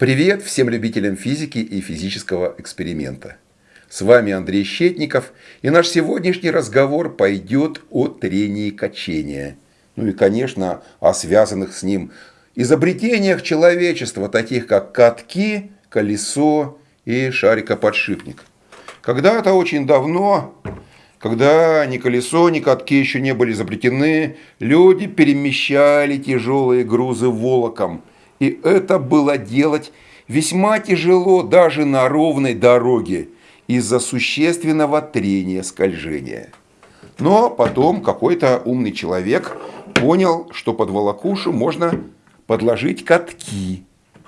Привет всем любителям физики и физического эксперимента. С вами Андрей Щетников, и наш сегодняшний разговор пойдет о трении качения. Ну и, конечно, о связанных с ним изобретениях человечества, таких как катки, колесо и шарикоподшипник. Когда-то очень давно, когда ни колесо, ни катки еще не были изобретены, люди перемещали тяжелые грузы волоком – и это было делать весьма тяжело даже на ровной дороге из-за существенного трения скольжения. Но потом какой-то умный человек понял, что под волокушу можно подложить катки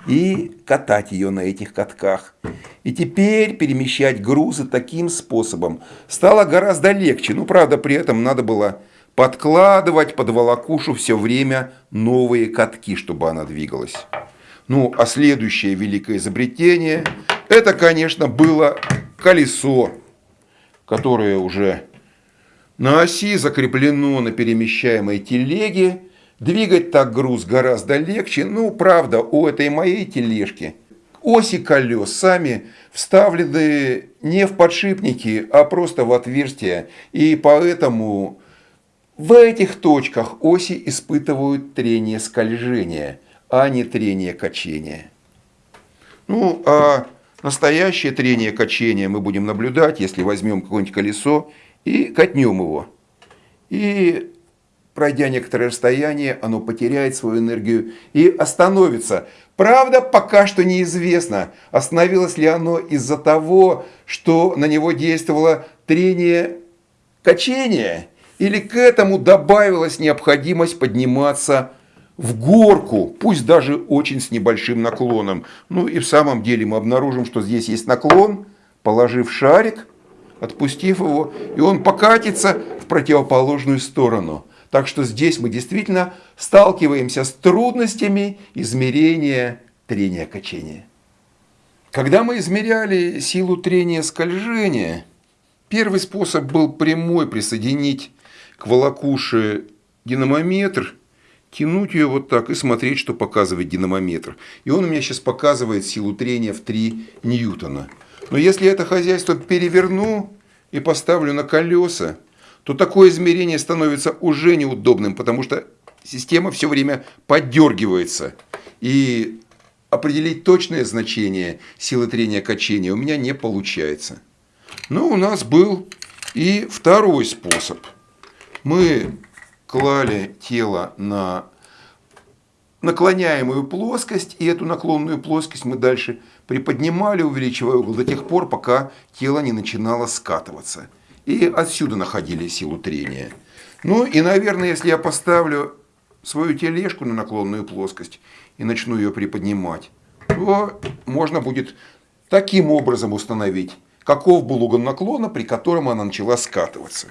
и катать ее на этих катках. И теперь перемещать грузы таким способом стало гораздо легче. Ну, правда, при этом надо было подкладывать под волокушу все время новые катки, чтобы она двигалась. Ну, а следующее великое изобретение, это, конечно, было колесо, которое уже на оси закреплено на перемещаемой телеге. Двигать так груз гораздо легче. Ну, правда, у этой моей тележки оси колес сами вставлены не в подшипники, а просто в отверстия. И поэтому в этих точках оси испытывают трение скольжения, а не трение качения. Ну, а настоящее трение качения мы будем наблюдать, если возьмем какое-нибудь колесо и катнем его. И пройдя некоторое расстояние, оно потеряет свою энергию и остановится. Правда, пока что неизвестно, остановилось ли оно из-за того, что на него действовало трение качения, или к этому добавилась необходимость подниматься в горку, пусть даже очень с небольшим наклоном. Ну и в самом деле мы обнаружим, что здесь есть наклон, положив шарик, отпустив его, и он покатится в противоположную сторону. Так что здесь мы действительно сталкиваемся с трудностями измерения трения качения. Когда мы измеряли силу трения скольжения, первый способ был прямой присоединить к волокуше динамометр, тянуть ее вот так и смотреть, что показывает динамометр. И он у меня сейчас показывает силу трения в 3 ньютона. Но если это хозяйство переверну и поставлю на колеса, то такое измерение становится уже неудобным, потому что система все время поддергивается. И определить точное значение силы трения качения у меня не получается. Но у нас был и второй способ – мы клали тело на наклоняемую плоскость, и эту наклонную плоскость мы дальше приподнимали, увеличивая угол до тех пор, пока тело не начинало скатываться. И отсюда находили силу трения. Ну и, наверное, если я поставлю свою тележку на наклонную плоскость и начну ее приподнимать, то можно будет таким образом установить, каков был угол наклона, при котором она начала скатываться.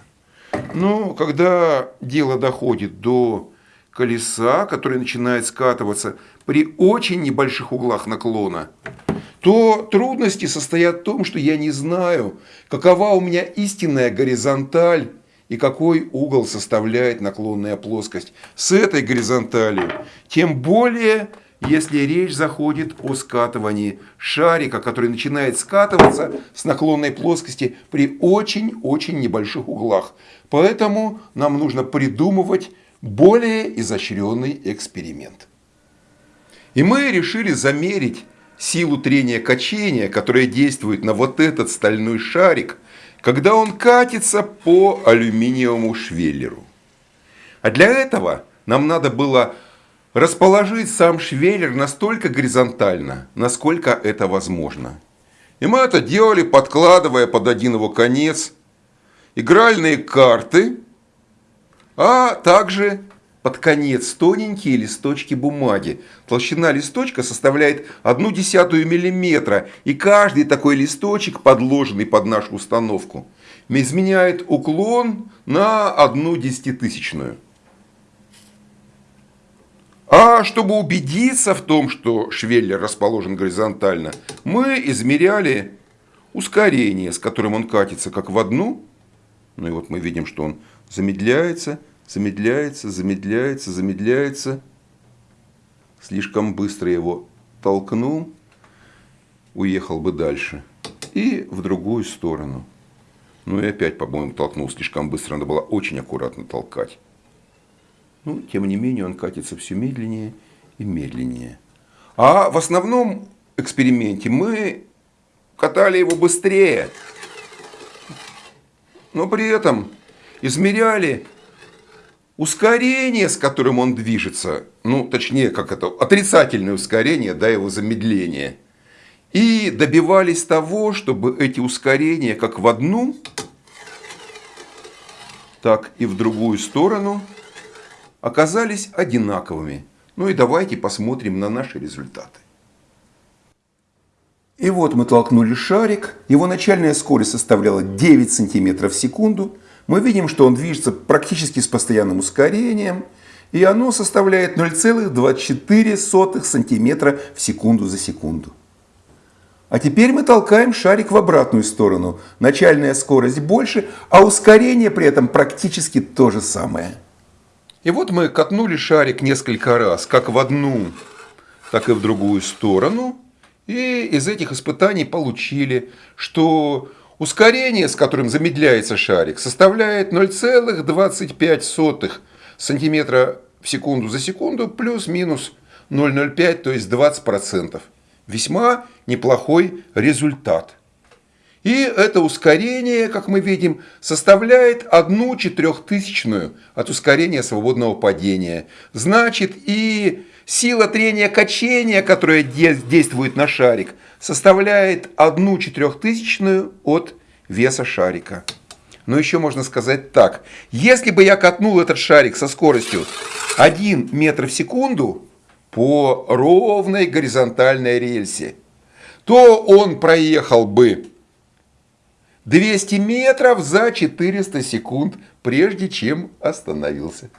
Но когда дело доходит до колеса, которое начинает скатываться при очень небольших углах наклона, то трудности состоят в том, что я не знаю, какова у меня истинная горизонталь и какой угол составляет наклонная плоскость с этой горизонталью. Тем более если речь заходит о скатывании шарика, который начинает скатываться с наклонной плоскости при очень-очень небольших углах. Поэтому нам нужно придумывать более изощренный эксперимент. И мы решили замерить силу трения качения, которая действует на вот этот стальной шарик, когда он катится по алюминиевому швеллеру. А для этого нам надо было расположить сам швеллер настолько горизонтально, насколько это возможно. И мы это делали, подкладывая под один его конец игральные карты, а также под конец тоненькие листочки бумаги. Толщина листочка составляет одну десятую миллиметра, и каждый такой листочек, подложенный под нашу установку, изменяет уклон на одну десятитысячную. А чтобы убедиться в том, что швеллер расположен горизонтально, мы измеряли ускорение, с которым он катится как в одну. Ну и вот мы видим, что он замедляется, замедляется, замедляется, замедляется. Слишком быстро его толкнул, уехал бы дальше. И в другую сторону. Ну и опять, по-моему, толкнул слишком быстро. Надо было очень аккуратно толкать. Ну, тем не менее, он катится все медленнее и медленнее. А в основном эксперименте мы катали его быстрее. Но при этом измеряли ускорение, с которым он движется, ну, точнее, как это, отрицательное ускорение, да, его замедление. И добивались того, чтобы эти ускорения как в одну, так и в другую сторону оказались одинаковыми. Ну и давайте посмотрим на наши результаты. И вот мы толкнули шарик, его начальная скорость составляла 9 см в секунду. Мы видим, что он движется практически с постоянным ускорением, и оно составляет 0,24 см в секунду за секунду. А теперь мы толкаем шарик в обратную сторону. Начальная скорость больше, а ускорение при этом практически то же самое. И вот мы катнули шарик несколько раз, как в одну, так и в другую сторону. И из этих испытаний получили, что ускорение, с которым замедляется шарик, составляет 0,25 сантиметра в секунду за секунду плюс-минус 0,05, то есть 20%. Весьма неплохой результат. И это ускорение, как мы видим, составляет одну четырехтысячную от ускорения свободного падения. Значит, и Сила трения качения, которая действует на шарик, составляет одну четырехтысячную от веса шарика. Но еще можно сказать так. Если бы я катнул этот шарик со скоростью 1 метр в секунду по ровной горизонтальной рельсе, то он проехал бы 200 метров за 400 секунд, прежде чем остановился.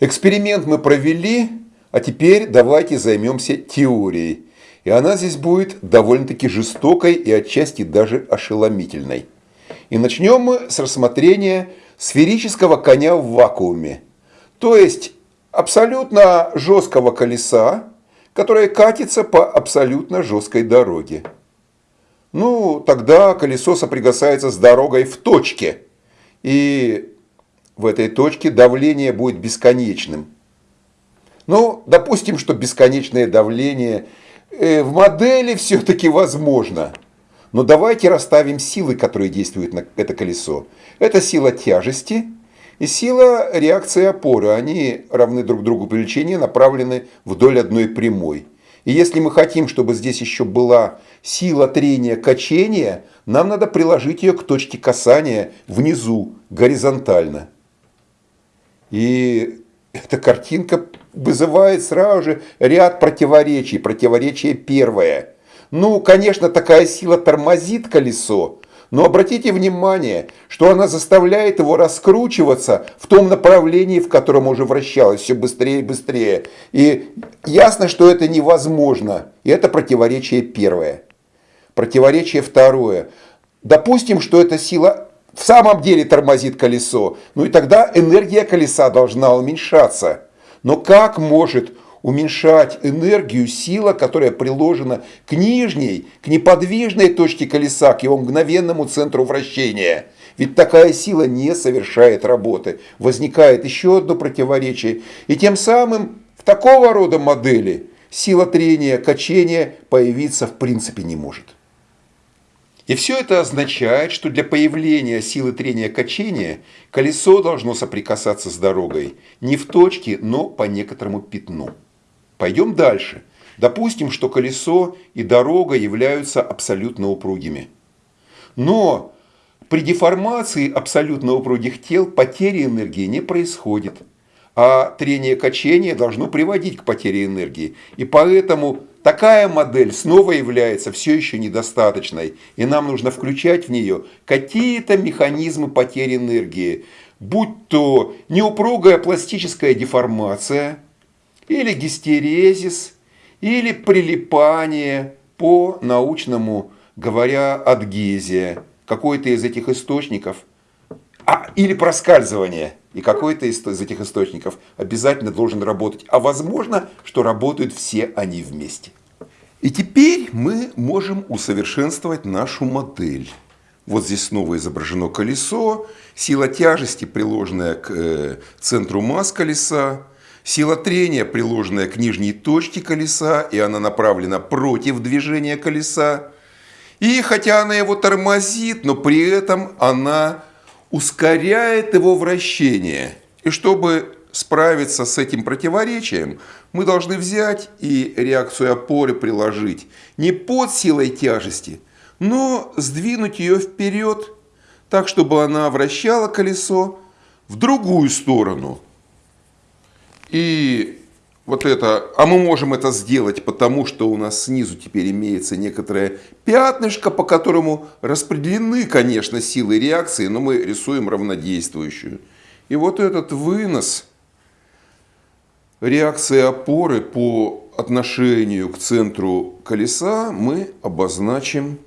Эксперимент мы провели а теперь давайте займемся теорией. И она здесь будет довольно-таки жестокой и отчасти даже ошеломительной. И начнем мы с рассмотрения сферического коня в вакууме. То есть абсолютно жесткого колеса, которое катится по абсолютно жесткой дороге. Ну, тогда колесо соприкасается с дорогой в точке. И в этой точке давление будет бесконечным. Ну, допустим, что бесконечное давление э, в модели все-таки возможно. Но давайте расставим силы, которые действуют на это колесо. Это сила тяжести и сила реакции опоры. Они равны друг другу величине, направлены вдоль одной прямой. И если мы хотим, чтобы здесь еще была сила трения качения, нам надо приложить ее к точке касания внизу, горизонтально. И эта картинка вызывает сразу же ряд противоречий. Противоречие первое. Ну, конечно, такая сила тормозит колесо, но обратите внимание, что она заставляет его раскручиваться в том направлении, в котором уже вращалось, все быстрее и быстрее. И ясно, что это невозможно. И это противоречие первое. Противоречие второе. Допустим, что эта сила в самом деле тормозит колесо, ну и тогда энергия колеса должна уменьшаться. Но как может уменьшать энергию сила, которая приложена к нижней, к неподвижной точке колеса, к его мгновенному центру вращения? Ведь такая сила не совершает работы. Возникает еще одно противоречие. И тем самым в такого рода модели сила трения, качения появиться в принципе не может. И все это означает, что для появления силы трения качения колесо должно соприкасаться с дорогой не в точке, но по некоторому пятну. Пойдем дальше. Допустим, что колесо и дорога являются абсолютно упругими. Но при деформации абсолютно упругих тел потери энергии не происходит. А трение качения должно приводить к потере энергии. И поэтому Такая модель снова является все еще недостаточной, и нам нужно включать в нее какие-то механизмы потери энергии, будь то неупругая пластическая деформация, или гистерезис, или прилипание, по научному говоря, адгезия, какой-то из этих источников, а, или проскальзывание – и какой-то из, из этих источников обязательно должен работать. А возможно, что работают все они вместе. И теперь мы можем усовершенствовать нашу модель. Вот здесь снова изображено колесо, сила тяжести, приложенная к э, центру масс колеса, сила трения, приложенная к нижней точке колеса, и она направлена против движения колеса. И хотя она его тормозит, но при этом она ускоряет его вращение. И чтобы справиться с этим противоречием, мы должны взять и реакцию опоры приложить не под силой тяжести, но сдвинуть ее вперед, так, чтобы она вращала колесо в другую сторону. И вот это, а мы можем это сделать, потому что у нас снизу теперь имеется некоторое пятнышко, по которому распределены, конечно, силы реакции, но мы рисуем равнодействующую. И вот этот вынос реакции опоры по отношению к центру колеса мы обозначим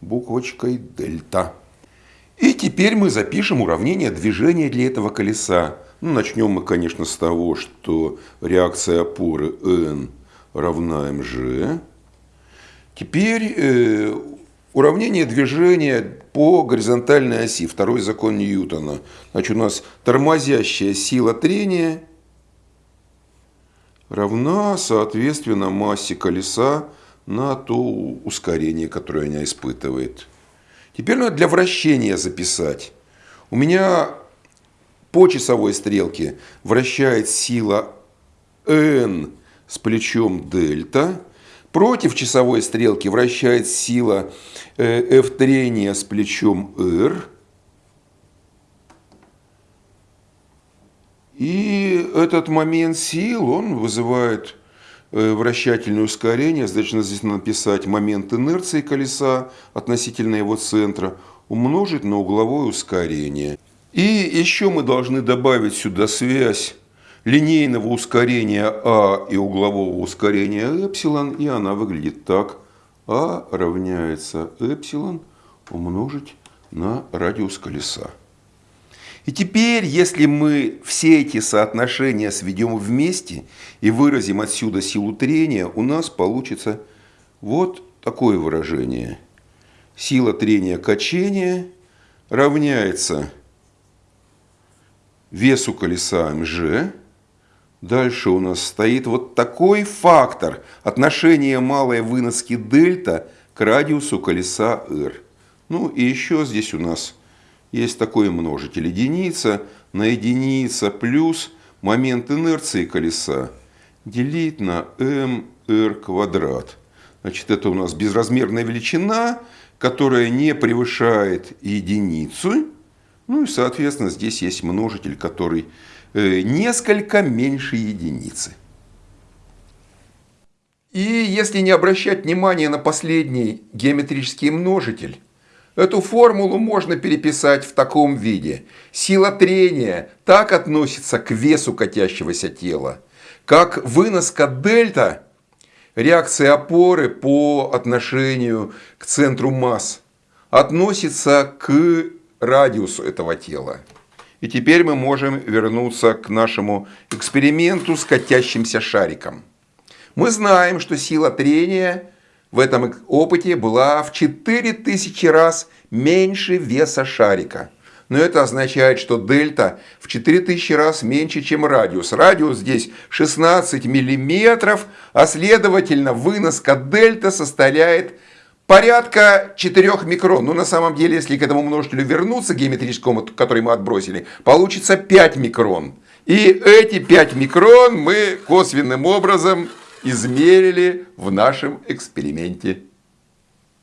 буквочкой дельта. И теперь мы запишем уравнение движения для этого колеса. Ну, начнем мы, конечно, с того, что реакция опоры n равна mg. Теперь э, уравнение движения по горизонтальной оси, второй закон Ньютона. Значит, у нас тормозящая сила трения равна, соответственно, массе колеса на то ускорение, которое она испытывает. Теперь надо для вращения записать. У меня по часовой стрелке вращает сила n с плечом дельта. Против часовой стрелки вращает сила э, f трения с плечом r. И этот момент сил, он вызывает э, вращательное ускорение. Значит, здесь надо написать момент инерции колеса относительно его центра умножить на угловое ускорение. И еще мы должны добавить сюда связь линейного ускорения А и углового ускорения эпсилон, и она выглядит так. А равняется эпсилон умножить на радиус колеса. И теперь, если мы все эти соотношения сведем вместе и выразим отсюда силу трения, у нас получится вот такое выражение. Сила трения качения равняется весу колеса МЖ. Дальше у нас стоит вот такой фактор отношения малой выноски дельта к радиусу колеса R. Ну и еще здесь у нас есть такой множитель единица на единица плюс момент инерции колеса делить на mr квадрат. Значит, это у нас безразмерная величина, которая не превышает единицу. Ну и, соответственно, здесь есть множитель, который э, несколько меньше единицы. И если не обращать внимания на последний геометрический множитель, эту формулу можно переписать в таком виде. Сила трения так относится к весу катящегося тела, как выноска дельта реакции опоры по отношению к центру масс относится к радиусу этого тела. И теперь мы можем вернуться к нашему эксперименту с катящимся шариком. Мы знаем, что сила трения в этом опыте была в 4000 раз меньше веса шарика. Но это означает, что дельта в 4000 раз меньше, чем радиус. Радиус здесь 16 миллиметров, а следовательно выноска дельта составляет порядка 4 микрон. Ну, на самом деле, если к этому множителю вернуться, геометрическому, который мы отбросили, получится 5 микрон. И эти 5 микрон мы косвенным образом измерили в нашем эксперименте.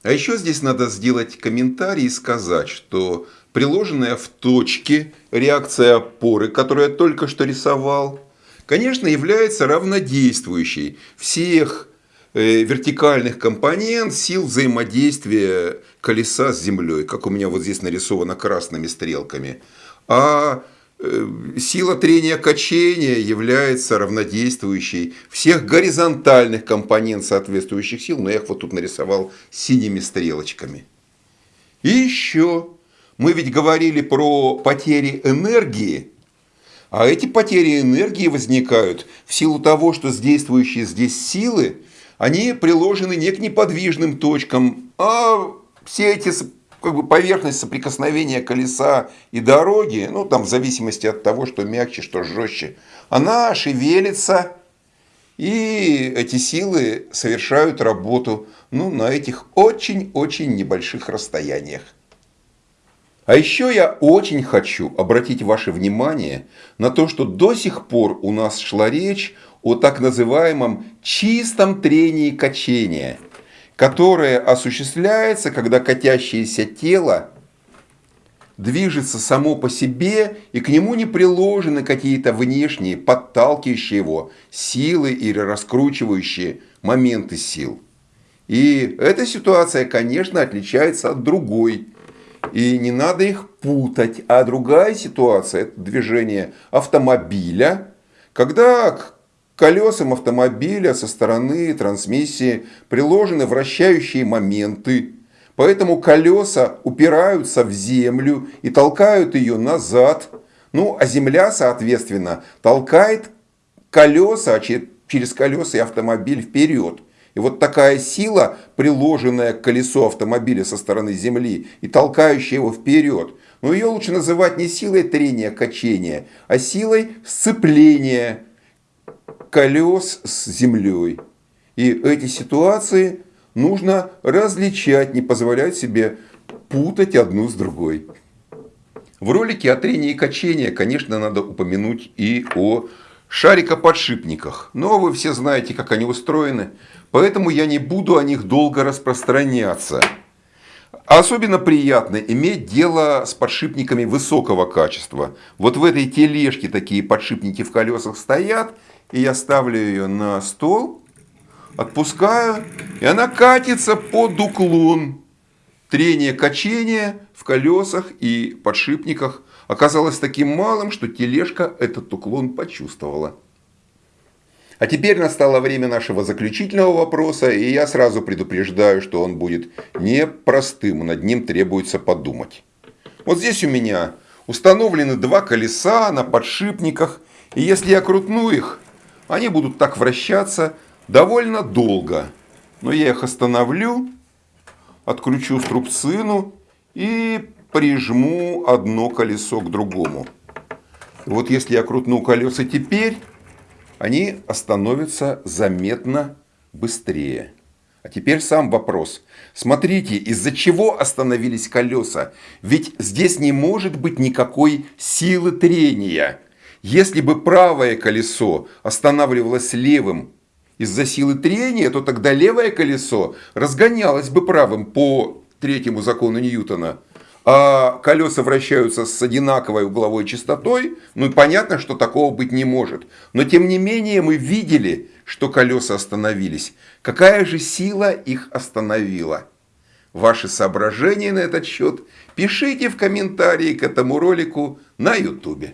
А еще здесь надо сделать комментарий и сказать, что приложенная в точке реакция опоры, которую я только что рисовал, конечно, является равнодействующей всех вертикальных компонент сил взаимодействия колеса с землей, как у меня вот здесь нарисовано красными стрелками. А э, сила трения качения является равнодействующей всех горизонтальных компонент соответствующих сил, но я их вот тут нарисовал синими стрелочками. И еще, мы ведь говорили про потери энергии, а эти потери энергии возникают в силу того, что действующие здесь силы они приложены не к неподвижным точкам, а все эти как бы поверхность соприкосновения колеса и дороги, ну там в зависимости от того, что мягче, что жестче, она шевелится, и эти силы совершают работу ну, на этих очень-очень небольших расстояниях. А еще я очень хочу обратить ваше внимание на то, что до сих пор у нас шла речь о так называемом чистом трении качения, которое осуществляется, когда катящееся тело движется само по себе, и к нему не приложены какие-то внешние, подталкивающие его силы или раскручивающие моменты сил. И эта ситуация, конечно, отличается от другой, и не надо их путать. А другая ситуация – это движение автомобиля, когда к колесам автомобиля со стороны трансмиссии приложены вращающие моменты. Поэтому колеса упираются в землю и толкают ее назад. Ну, а земля, соответственно, толкает колеса, через колеса и автомобиль вперед. И вот такая сила, приложенная к колесу автомобиля со стороны земли и толкающая его вперед, но ее лучше называть не силой трения, качения, а силой сцепления колес с землей. И эти ситуации нужно различать, не позволять себе путать одну с другой. В ролике о трении и качении, конечно, надо упомянуть и о шарикоподшипниках. Но вы все знаете, как они устроены. Поэтому я не буду о них долго распространяться. Особенно приятно иметь дело с подшипниками высокого качества. Вот в этой тележке такие подшипники в колесах стоят. И я ставлю ее на стол, отпускаю, и она катится под уклон. Трение качения в колесах и подшипниках оказалось таким малым, что тележка этот уклон почувствовала. А теперь настало время нашего заключительного вопроса, и я сразу предупреждаю, что он будет непростым, над ним требуется подумать. Вот здесь у меня установлены два колеса на подшипниках, и если я крутну их, они будут так вращаться довольно долго. Но я их остановлю, откручу струбцину и прижму одно колесо к другому. Вот если я крутну колеса теперь, они остановятся заметно быстрее. А теперь сам вопрос. Смотрите, из-за чего остановились колеса? Ведь здесь не может быть никакой силы трения. Если бы правое колесо останавливалось левым из-за силы трения, то тогда левое колесо разгонялось бы правым по третьему закону Ньютона а колеса вращаются с одинаковой угловой частотой, ну и понятно, что такого быть не может. Но тем не менее мы видели, что колеса остановились. Какая же сила их остановила? Ваши соображения на этот счет пишите в комментарии к этому ролику на YouTube.